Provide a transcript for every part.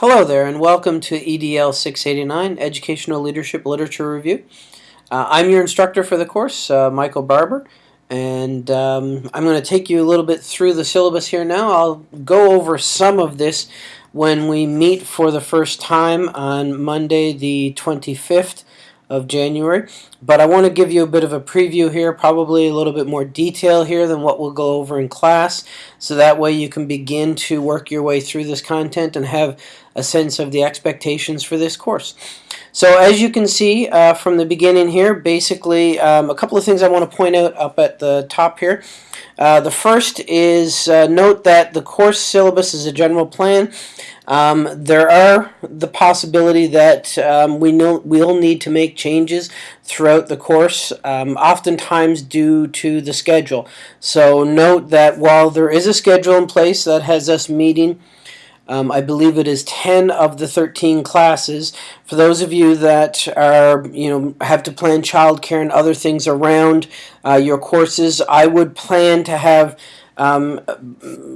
Hello there and welcome to EDL 689 Educational Leadership Literature Review. Uh, I'm your instructor for the course, uh, Michael Barber, and um, I'm going to take you a little bit through the syllabus here now. I'll go over some of this when we meet for the first time on Monday the 25th of January. But I want to give you a bit of a preview here, probably a little bit more detail here than what we'll go over in class, so that way you can begin to work your way through this content and have a sense of the expectations for this course. So as you can see uh, from the beginning here, basically um, a couple of things I want to point out up at the top here. Uh, the first is uh, note that the course syllabus is a general plan. Um, there are the possibility that um, we know we'll need to make changes throughout the course, um, oftentimes due to the schedule. So note that while there is a schedule in place that has us meeting um, I believe it is 10 of the 13 classes. For those of you that are, you know, have to plan childcare and other things around uh, your courses, I would plan to have um,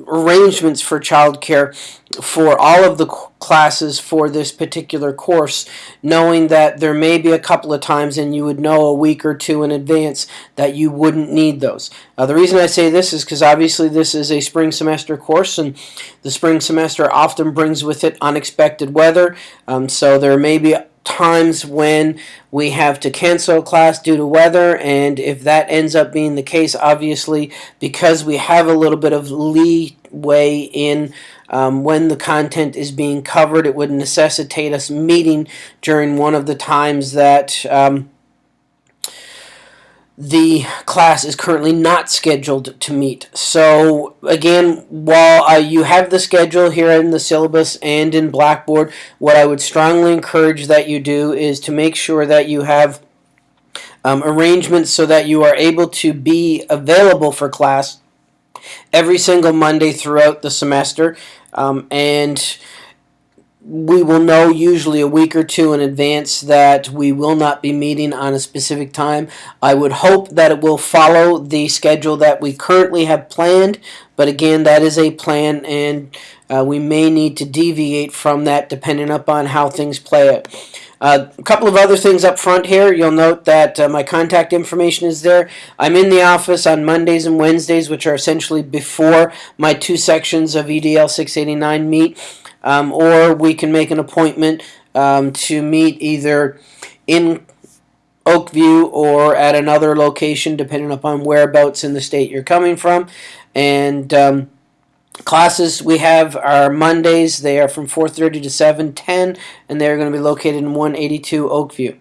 arrangements for childcare for all of the classes for this particular course, knowing that there may be a couple of times and you would know a week or two in advance that you wouldn't need those. Uh, the reason I say this is because obviously this is a spring semester course and the spring semester often brings with it unexpected weather, um, so there may be times when we have to cancel a class due to weather and if that ends up being the case obviously because we have a little bit of leeway in um, when the content is being covered it would necessitate us meeting during one of the times that um, the class is currently not scheduled to meet. So again, while uh, you have the schedule here in the syllabus and in Blackboard, what I would strongly encourage that you do is to make sure that you have um, arrangements so that you are able to be available for class every single Monday throughout the semester. Um, and we will know usually a week or two in advance that we will not be meeting on a specific time. I would hope that it will follow the schedule that we currently have planned, but again, that is a plan and uh, we may need to deviate from that depending upon how things play out. Uh, a couple of other things up front here. You'll note that uh, my contact information is there. I'm in the office on Mondays and Wednesdays, which are essentially before my two sections of EDL 689 meet um, or we can make an appointment um, to meet either in Oakview or at another location depending upon whereabouts in the state you're coming from. And um, classes we have are Mondays. They are from 4:30 to 7:10 and they're going to be located in 182 Oakview.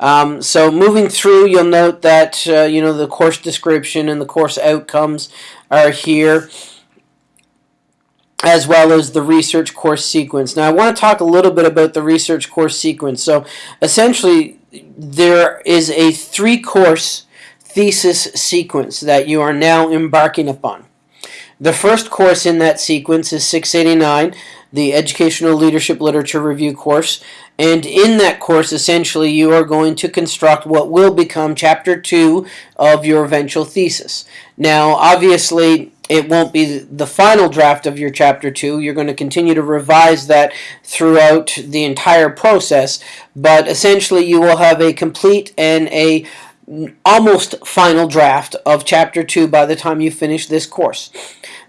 Um, so moving through you'll note that uh, you know the course description and the course outcomes are here as well as the research course sequence. Now I want to talk a little bit about the research course sequence. So essentially there is a three course thesis sequence that you are now embarking upon. The first course in that sequence is 689, the Educational Leadership Literature Review course. And in that course, essentially, you are going to construct what will become Chapter 2 of your eventual thesis. Now, obviously, it won't be the final draft of your chapter 2 you're going to continue to revise that throughout the entire process but essentially you will have a complete and a almost final draft of chapter 2 by the time you finish this course.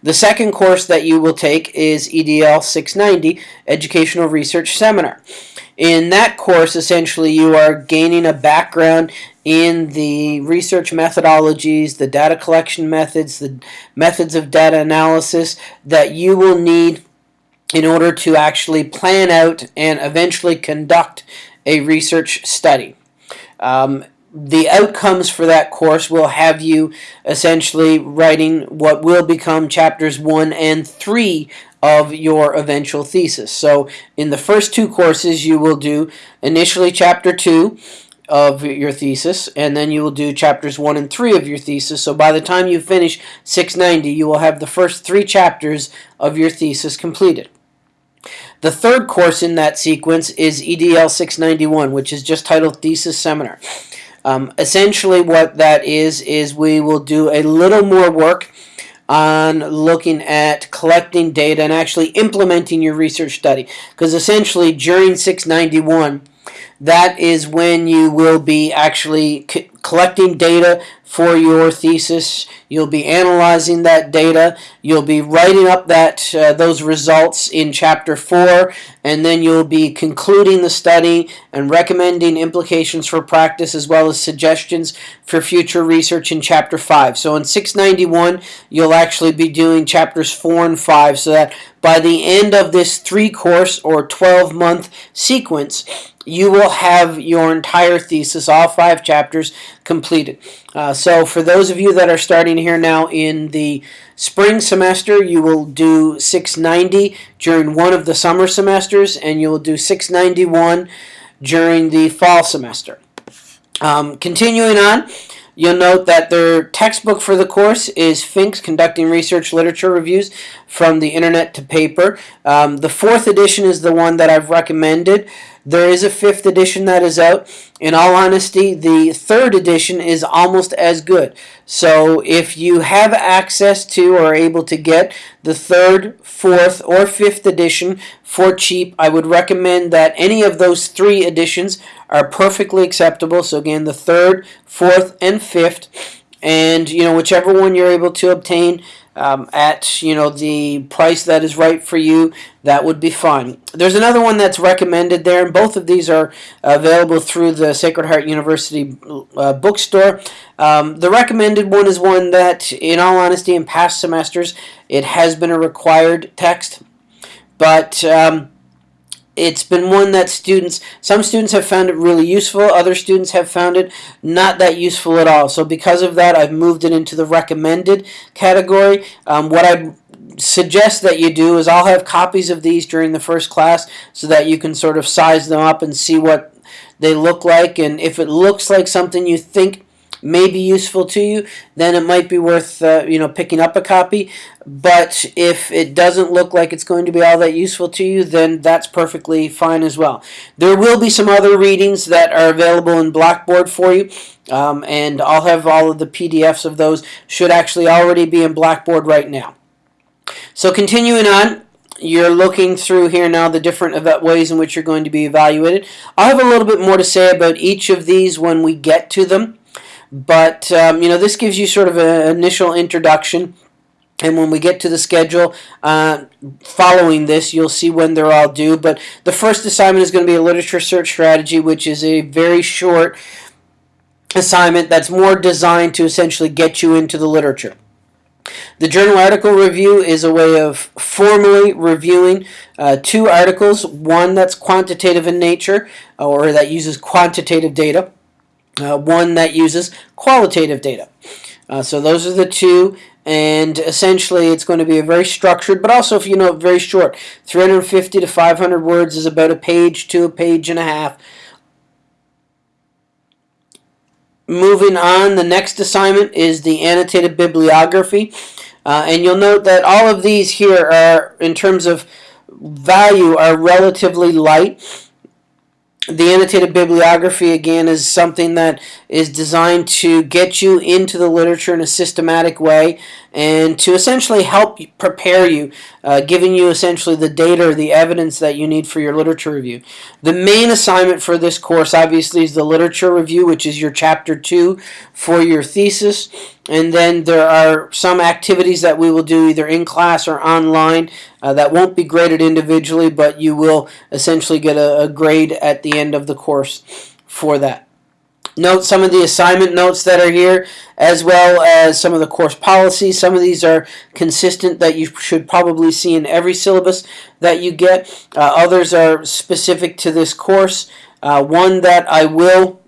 The second course that you will take is EDL 690 Educational Research Seminar in that course essentially you are gaining a background in the research methodologies, the data collection methods, the methods of data analysis that you will need in order to actually plan out and eventually conduct a research study. Um, the outcomes for that course will have you essentially writing what will become chapters 1 and 3 of your eventual thesis. So in the first two courses you will do initially chapter 2 of your thesis, and then you will do chapters 1 and 3 of your thesis. So by the time you finish 690, you will have the first three chapters of your thesis completed. The third course in that sequence is EDL 691, which is just titled Thesis Seminar. Um, essentially what that is, is we will do a little more work on looking at collecting data and actually implementing your research study. Because essentially during 691, that is when you will be actually collecting data for your thesis. You'll be analyzing that data. You'll be writing up that uh, those results in chapter 4 and then you'll be concluding the study and recommending implications for practice as well as suggestions for future research in chapter 5. So in 691 you'll actually be doing chapters 4 and 5 so that by the end of this 3 course or 12 month sequence you will have your entire thesis, all five chapters, completed. Uh, so for those of you that are starting here now in the spring semester, you will do 690 during one of the summer semesters, and you will do 691 during the fall semester. Um, continuing on, You'll note that their textbook for the course is Fink's Conducting Research Literature Reviews from the Internet to Paper. Um, the fourth edition is the one that I've recommended. There is a fifth edition that is out. In all honesty, the third edition is almost as good. So if you have access to or are able to get the third, fourth, or fifth edition for cheap, I would recommend that any of those three editions are perfectly acceptable. So again, the third, fourth, and fifth. And, you know, whichever one you're able to obtain, um, at you know the price that is right for you that would be fine. There's another one that's recommended there and both of these are available through the Sacred Heart University uh, bookstore. Um, the recommended one is one that in all honesty in past semesters it has been a required text. But um, it's been one that students, some students have found it really useful, other students have found it not that useful at all. So because of that, I've moved it into the recommended category. Um, what I suggest that you do is I'll have copies of these during the first class so that you can sort of size them up and see what they look like. And if it looks like something you think may be useful to you, then it might be worth uh, you know picking up a copy. But if it doesn't look like it's going to be all that useful to you, then that's perfectly fine as well. There will be some other readings that are available in Blackboard for you. Um, and I'll have all of the PDFs of those should actually already be in Blackboard right now. So continuing on, you're looking through here now the different ways in which you're going to be evaluated. I'll have a little bit more to say about each of these when we get to them. But, um, you know, this gives you sort of an initial introduction. And when we get to the schedule uh, following this, you'll see when they're all due. But the first assignment is going to be a literature search strategy, which is a very short assignment that's more designed to essentially get you into the literature. The journal article review is a way of formally reviewing uh, two articles, one that's quantitative in nature or that uses quantitative data, uh, one that uses qualitative data. Uh, so those are the two and essentially it's going to be a very structured but also if you know very short. 350 to 500 words is about a page to a page and a half. Moving on the next assignment is the annotated bibliography. Uh, and you'll note that all of these here are in terms of value are relatively light the annotated bibliography again is something that is designed to get you into the literature in a systematic way and to essentially help prepare you, uh, giving you essentially the data or the evidence that you need for your literature review. The main assignment for this course obviously is the literature review, which is your chapter two for your thesis. And then there are some activities that we will do either in class or online uh, that won't be graded individually, but you will essentially get a, a grade at the end of the course for that. Note some of the assignment notes that are here, as well as some of the course policies. Some of these are consistent that you should probably see in every syllabus that you get. Uh, others are specific to this course. Uh, one that I will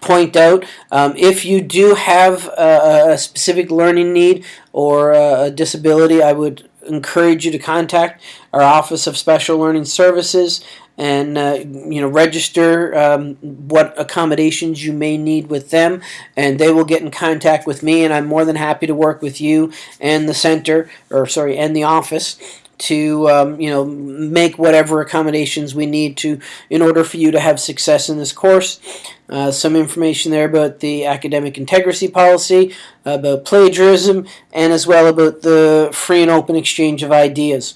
point out, um, if you do have a, a, specific learning need or a disability, I would encourage you to contact our Office of Special Learning Services and uh, you know register um, what accommodations you may need with them and they will get in contact with me and I'm more than happy to work with you and the center or sorry and the office to um, you know make whatever accommodations we need to in order for you to have success in this course Uh, some information there about the academic integrity policy, about plagiarism, and as well about the free and open exchange of ideas.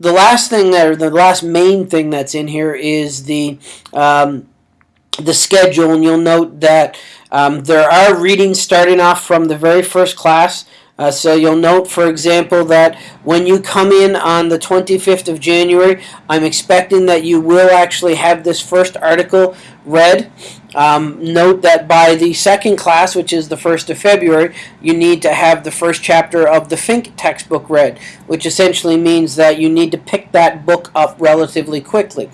The last thing or the last main thing that's in here is the um, the schedule, and you'll note that um, there are readings starting off from the very first class. Uh, so you'll note, for example, that when you come in on the 25th of January, I'm expecting that you will actually have this first article read. Um, note that by the second class, which is the 1st of February, you need to have the first chapter of the Fink textbook read, which essentially means that you need to pick that book up relatively quickly.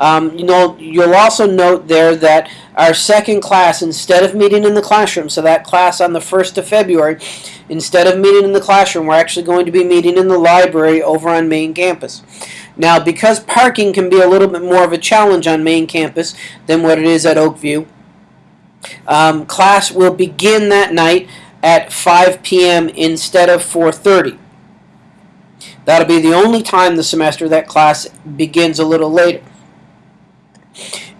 Um, you know, you'll also note there that our second class, instead of meeting in the classroom, so that class on the 1st of February, instead of meeting in the classroom, we're actually going to be meeting in the library over on main campus. Now, because parking can be a little bit more of a challenge on main campus than what it is at Oakview, um, class will begin that night at 5 p.m. instead of 4.30. That'll be the only time the semester that class begins a little later.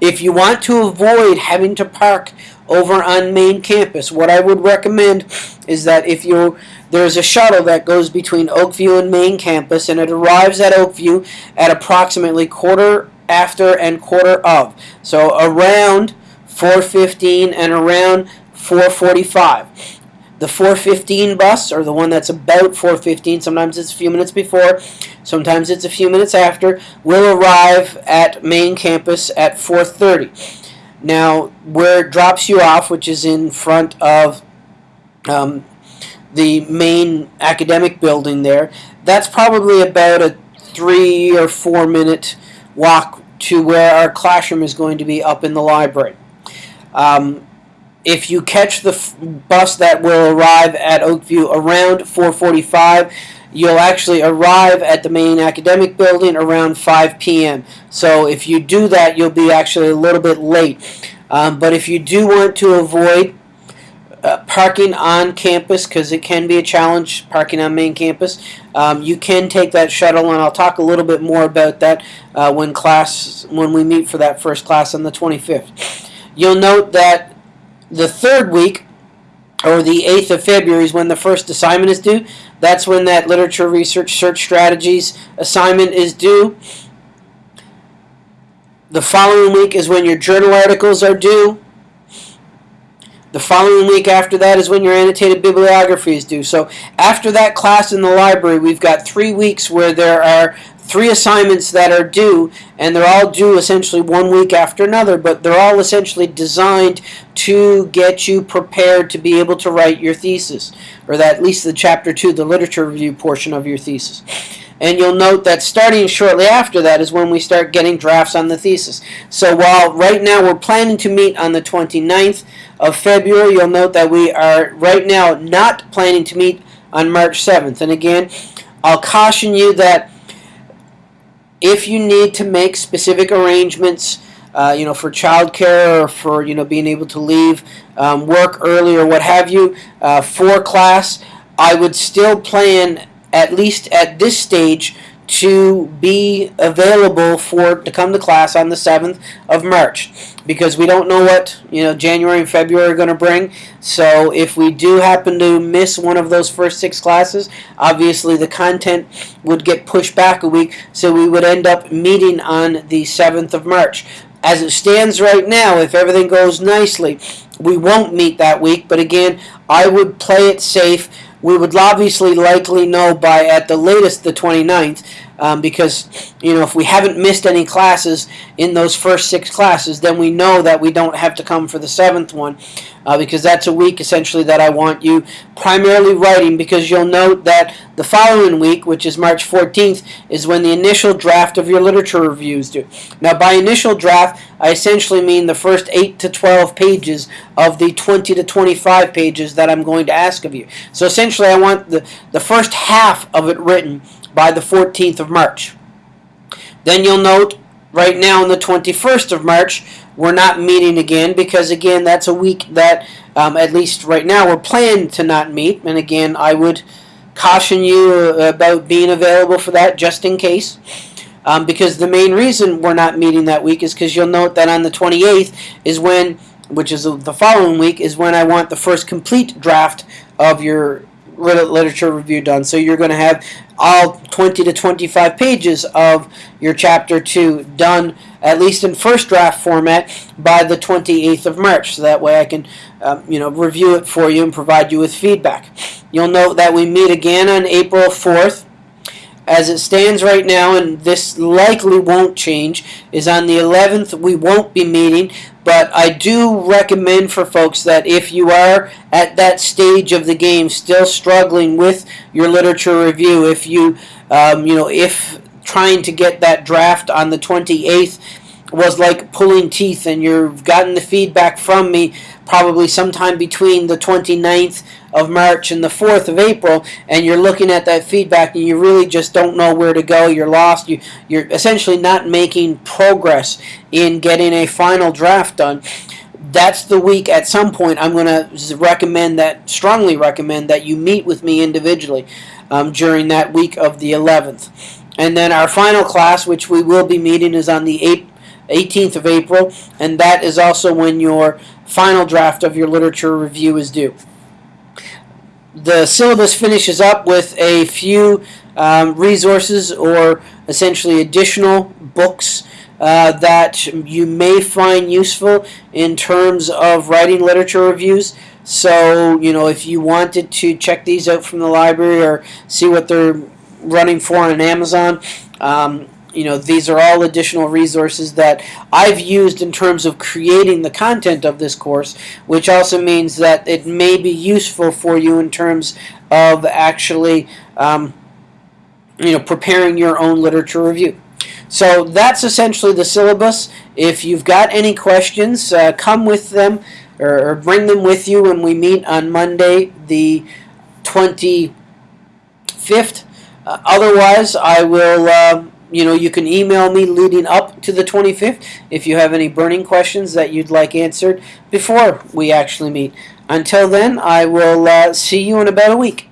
If you want to avoid having to park over on main campus, what I would recommend is that if you there's a shuttle that goes between Oakview and main campus and it arrives at Oakview at approximately quarter after and quarter of. So around 4:15 and around 4:45. The 415 bus, or the one that's about 415, sometimes it's a few minutes before, sometimes it's a few minutes after, will arrive at main campus at 430. Now, where it drops you off, which is in front of um, the main academic building there, that's probably about a three or four minute walk to where our classroom is going to be up in the library. Um, if you catch the bus that will arrive at Oakview around 445, you'll actually arrive at the main academic building around 5 p.m. So if you do that, you'll be actually a little bit late. Um, but if you do want to avoid uh, parking on campus, because it can be a challenge parking on main campus, um, you can take that shuttle, and I'll talk a little bit more about that uh, when class when we meet for that first class on the 25th. You'll note that the third week, or the 8th of February, is when the first assignment is due. That's when that literature research search strategies assignment is due. The following week is when your journal articles are due. The following week after that is when your annotated bibliography is due. So after that class in the library, we've got three weeks where there are three assignments that are due, and they're all due essentially one week after another, but they're all essentially designed to get you prepared to be able to write your thesis, or that at least the chapter two, the literature review portion of your thesis. And you'll note that starting shortly after that is when we start getting drafts on the thesis. So while right now we're planning to meet on the 29th of February, you'll note that we are right now not planning to meet on March 7th. And again, I'll caution you that if you need to make specific arrangements, uh, you know, for childcare or for you know being able to leave um, work early or what have you uh, for class, I would still plan at least at this stage to be available for to come to class on the 7th of March. Because we don't know what you know January and February are going to bring. So if we do happen to miss one of those first six classes obviously the content would get pushed back a week so we would end up meeting on the 7th of March. As it stands right now if everything goes nicely we won't meet that week but again I would play it safe we would obviously likely know by at the latest the 29th um, because you know if we haven't missed any classes in those first six classes then we know that we don't have to come for the seventh one uh, because that's a week essentially that I want you primarily writing because you'll note that the following week which is March 14th is when the initial draft of your literature reviews due now by initial draft I essentially mean the first 8 to 12 pages of the 20 to 25 pages that I'm going to ask of you. So essentially I want the the first half of it written by the 14th of March. Then you'll note right now on the 21st of March, we're not meeting again because, again, that's a week that, um, at least right now, we're planned to not meet. And again, I would caution you uh, about being available for that just in case. Um, because the main reason we're not meeting that week is because you'll note that on the 28th is when, which is the following week, is when I want the first complete draft of your literature review done. So you're going to have all 20 to 25 pages of your chapter 2 done at least in first draft format by the 28th of March. So that way I can um, you know review it for you and provide you with feedback. You'll note that we meet again on April 4th. As it stands right now, and this likely won't change, is on the 11th we won't be meeting, but I do recommend for folks that if you are at that stage of the game still struggling with your literature review, if you, um, you know, if trying to get that draft on the 28th was like pulling teeth and you've gotten the feedback from me probably sometime between the 29th of March and the 4th of April and you're looking at that feedback and you really just don't know where to go. You're lost. You you're essentially not making progress in getting a final draft done. That's the week at some point I'm going to recommend that strongly recommend that you meet with me individually um, during that week of the 11th and then our final class which we will be meeting is on the 8th 18th of April, and that is also when your final draft of your literature review is due. The syllabus finishes up with a few um, resources or essentially additional books uh, that you may find useful in terms of writing literature reviews. So, you know, if you wanted to check these out from the library or see what they're running for on Amazon, um, you know these are all additional resources that I've used in terms of creating the content of this course which also means that it may be useful for you in terms of actually um, you know preparing your own literature review. So that's essentially the syllabus. If you've got any questions uh, come with them or, or, bring them with you when we meet on Monday the 25th uh, otherwise I will uh, you know, you can email me leading up to the 25th if you have any burning questions that you'd like answered before we actually meet. Until then, I will uh, see you in about a week.